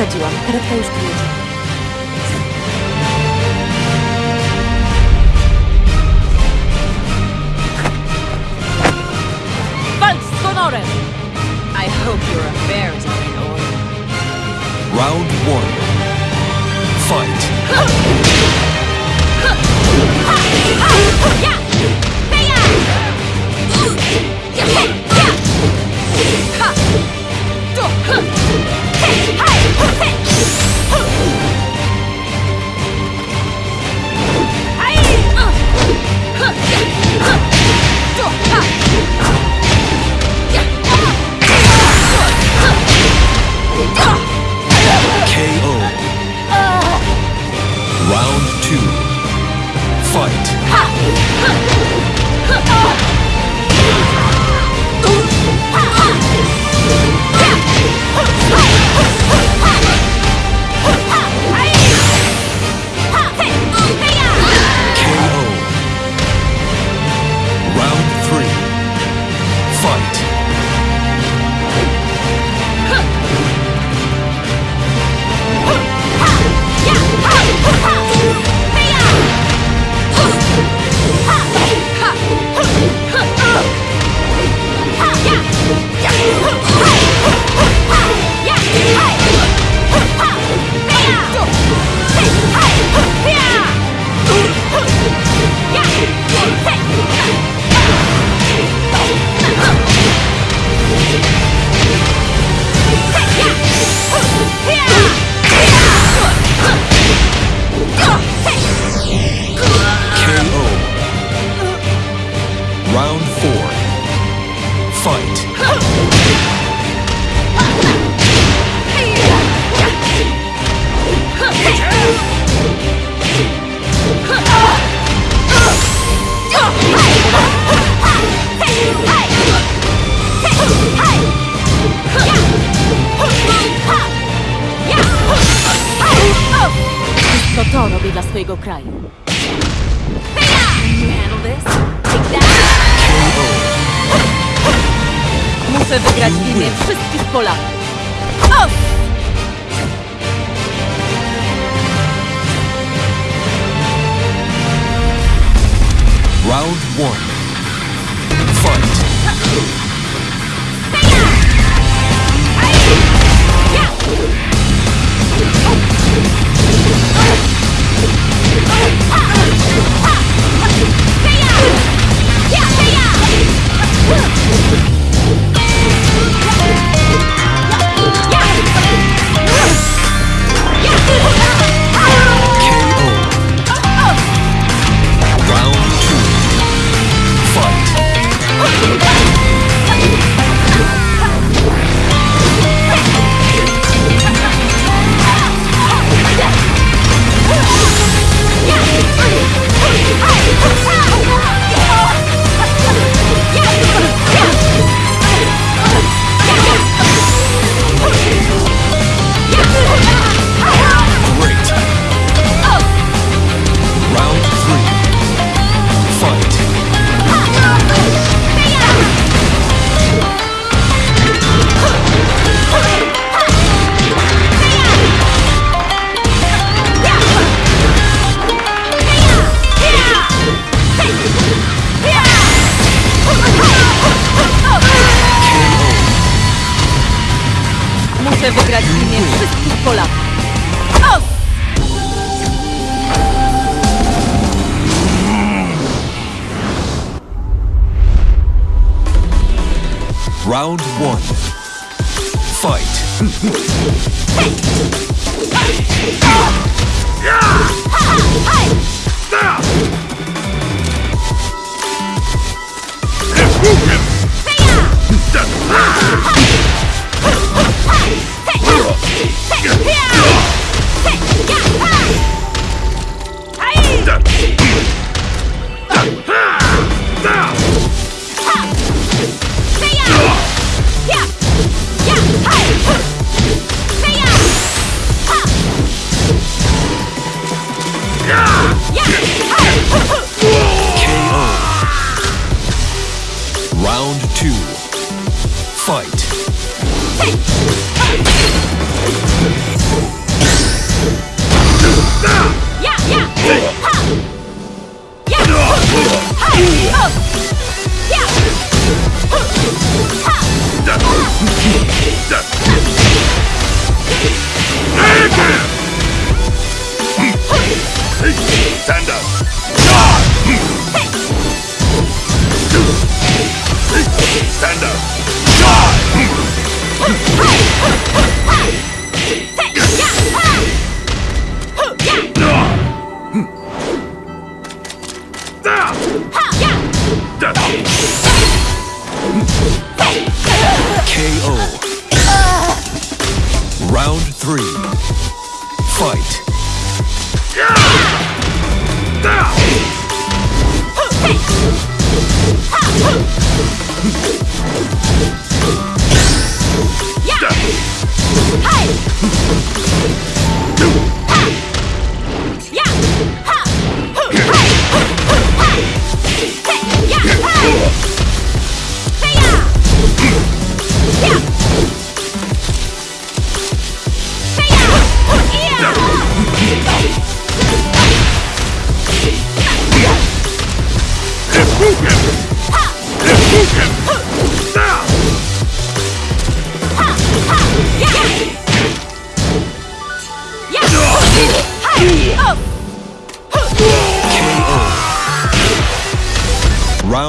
Przesadziłam. Karetka już tu jedzie. Walcz z honorem! I hope your affairs are in order. Round one. Fight. KO. フンヘイハ Round one. Fight. KO. Wygrać w imię wszystkich Polaków. Round one. Fight. Hey! Yeah.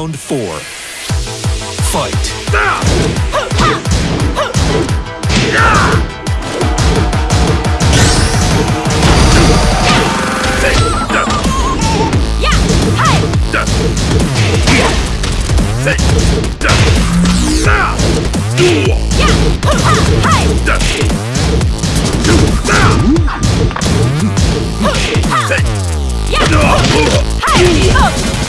Round four. Fight. KO.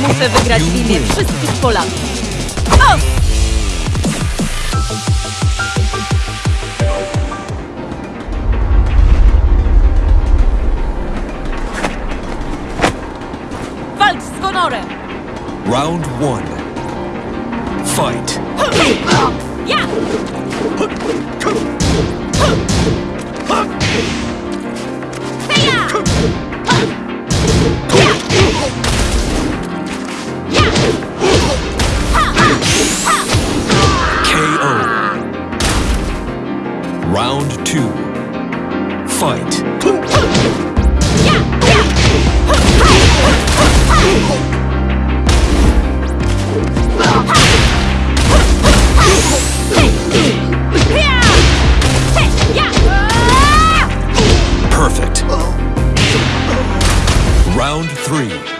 Muszę wygrać w imię wszystkich Polaków. O! Round one. Fight. Ja! Round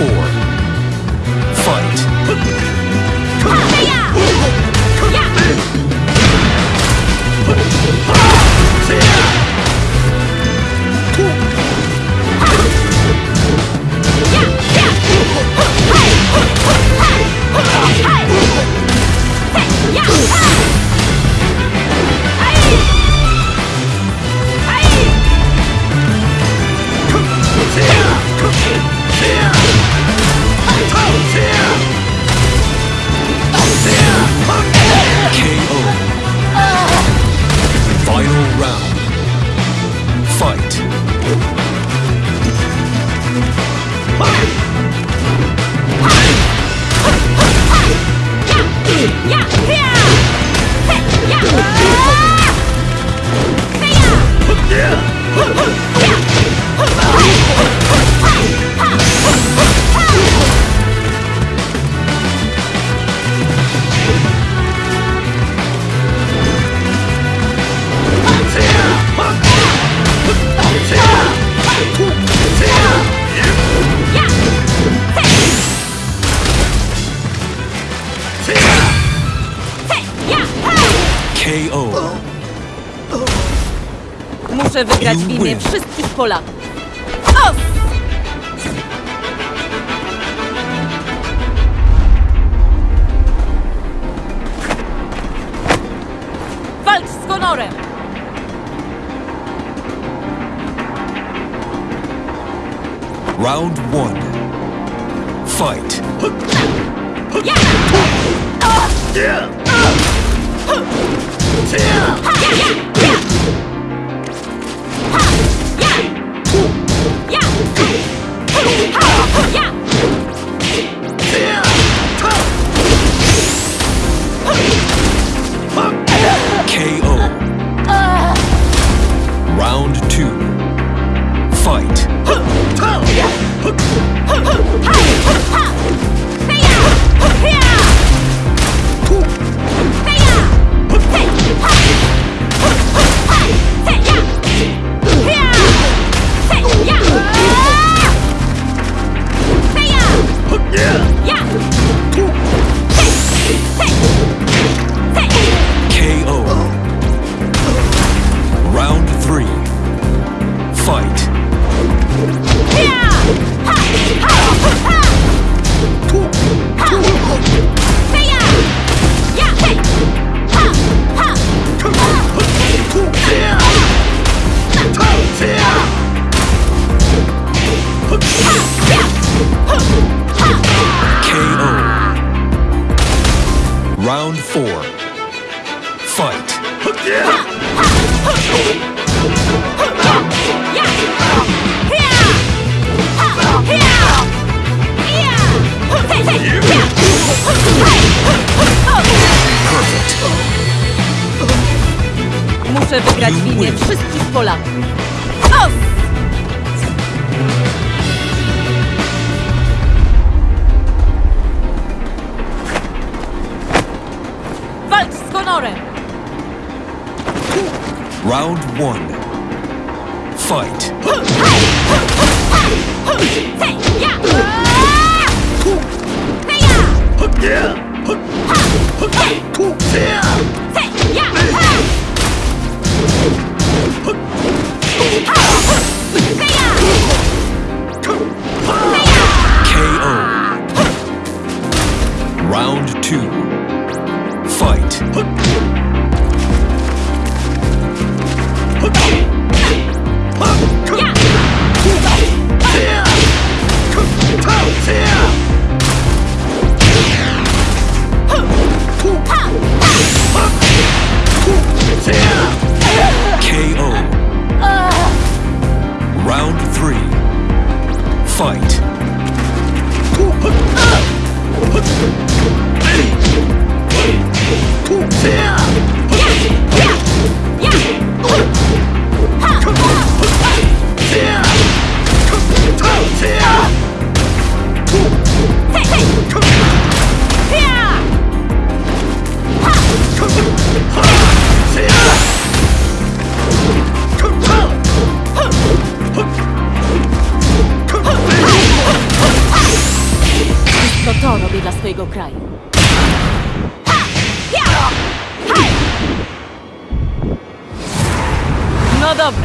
four. Round. Muszę wygrać w You imię win. wszystkich Polaków. O! Walcz z honorem! Round one. Fight. KO. Muszę wygrać w imię wszystkich Polaków. Os! Walcz z honorem! Round one. Fight. KO.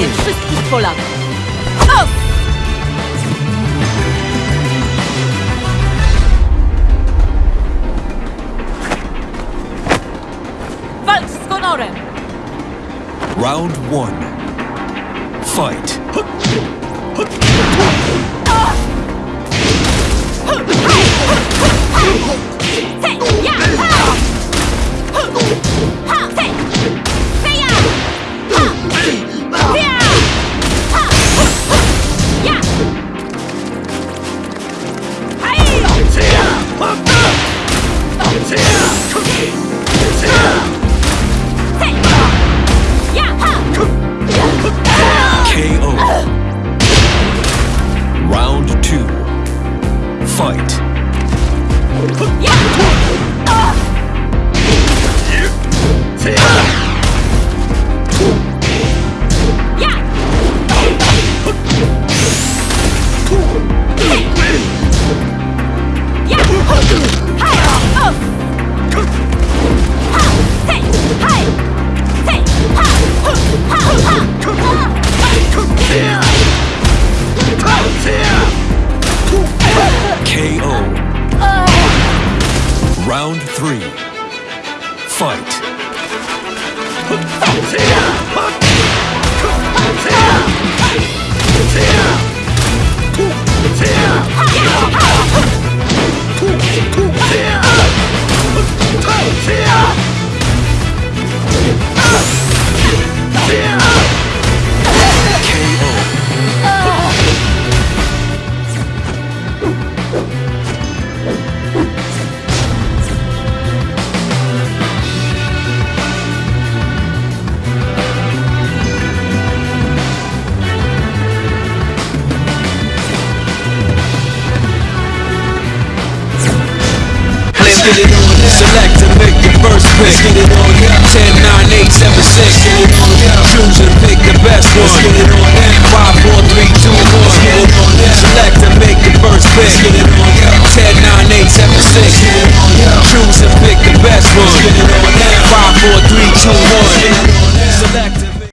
Zniszczenie wszystkich Polaków! O! Walcz z honorem! Round one. select and make your first pick. Let's get it on 10, 9, 8, 7, 6. Get it on. Choose and pick the best one. Let's get it on 5, 4, 3, 2, 1. Let's get it on. Select and make your first pick. Let's get it on 10, 9, 8, 7, 6. Get it on. Choose and pick the best one. Let's get it on 5, 4, 3, 2, 1. Let's get it on.